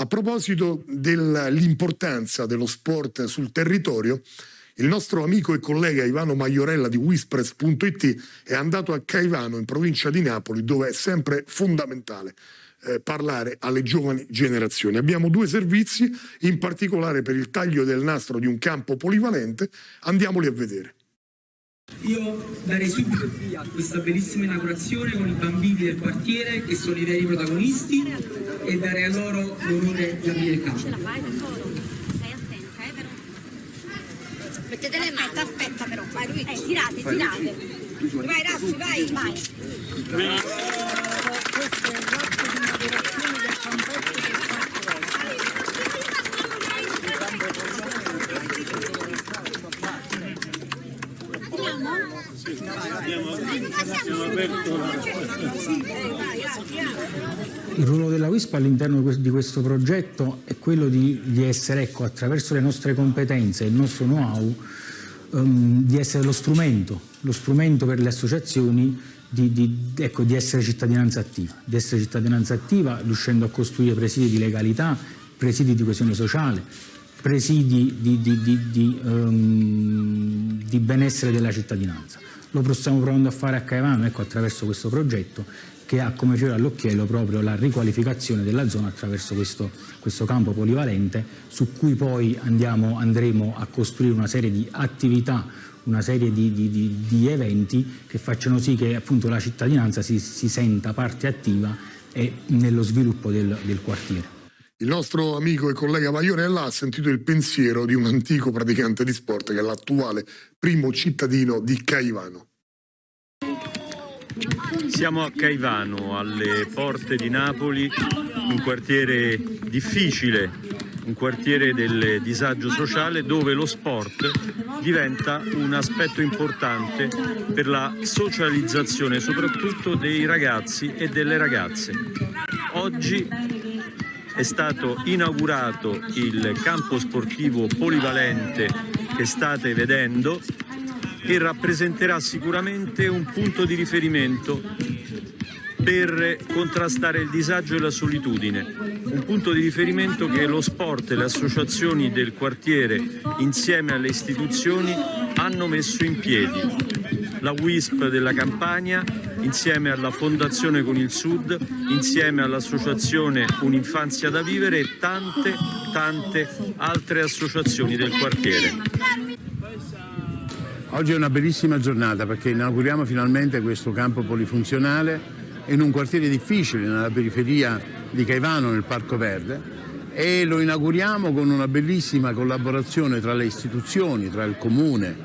A proposito dell'importanza dello sport sul territorio, il nostro amico e collega Ivano Maiorella di Whispress.it è andato a Caivano in provincia di Napoli dove è sempre fondamentale eh, parlare alle giovani generazioni. Abbiamo due servizi, in particolare per il taglio del nastro di un campo polivalente, andiamoli a vedere. Io darei subito il via a questa bellissima inaugurazione con i bambini del quartiere che sono i veri protagonisti e darei a loro l'onore di aprire il campo. Mettete le mani, aspetta però, vai lui. Eh, tirate, tirate. Vai Raffi, vai. Vai. Questo è l'atto di inaugurazione del campetto Il ruolo della WISP all'interno di questo progetto è quello di, di essere, ecco, attraverso le nostre competenze e il nostro know-how, um, di essere lo strumento, lo strumento per le associazioni di, di, ecco, di, essere cittadinanza attiva, di essere cittadinanza attiva riuscendo a costruire presidi di legalità, presidi di coesione sociale, presidi di, di um, benessere della cittadinanza. Lo stiamo provando a fare a Caivano ecco, attraverso questo progetto che ha come fiore all'occhiello proprio la riqualificazione della zona attraverso questo, questo campo polivalente su cui poi andiamo, andremo a costruire una serie di attività, una serie di, di, di, di eventi che facciano sì che appunto, la cittadinanza si, si, senta parte attiva e nello sviluppo del, del quartiere. Il nostro amico e collega Maiorella ha sentito il pensiero di un antico praticante di sport che è l'attuale primo cittadino di Caivano. Siamo a Caivano, alle porte di Napoli, un quartiere difficile, un quartiere del disagio sociale dove lo sport diventa un aspetto importante per la socializzazione soprattutto dei ragazzi e delle ragazze. Oggi è stato inaugurato il campo sportivo polivalente che state vedendo che rappresenterà sicuramente un punto di riferimento per contrastare il disagio e la solitudine, un punto di riferimento che lo sport e le associazioni del quartiere insieme alle istituzioni hanno messo in piedi. La WISP della Campania insieme alla Fondazione con il Sud, insieme all'associazione Un'infanzia da vivere e tante tante altre associazioni del quartiere. Oggi è una bellissima giornata perché inauguriamo finalmente questo campo polifunzionale in un quartiere difficile nella periferia di Caivano nel Parco Verde e lo inauguriamo con una bellissima collaborazione tra le istituzioni, tra il comune,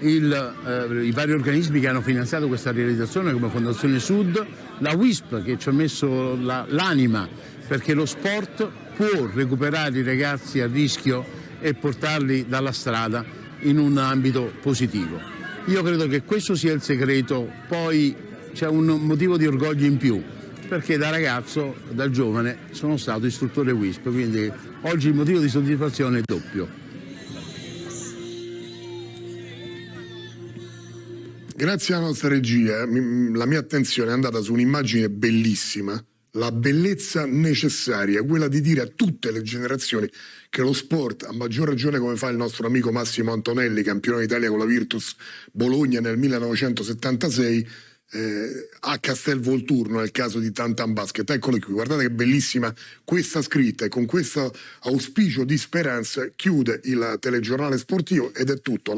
il, eh, i vari organismi che hanno finanziato questa realizzazione come Fondazione Sud, la WISP che ci ha messo l'anima la, perché lo sport può recuperare i ragazzi a rischio e portarli dalla strada in un ambito positivo. Io credo che questo sia il segreto, poi c'è un motivo di orgoglio in più, perché da ragazzo, da giovane, sono stato istruttore WISP, quindi oggi il motivo di soddisfazione è doppio. Grazie alla nostra regia, la mia attenzione è andata su un'immagine bellissima la bellezza necessaria, quella di dire a tutte le generazioni che lo sport, a maggior ragione come fa il nostro amico Massimo Antonelli, campione d'Italia con la Virtus Bologna nel 1976, eh, a Castel Volturno nel caso di Tantan Basket. Eccolo qui, guardate che bellissima questa scritta e con questo auspicio di speranza chiude il telegiornale sportivo ed è tutto.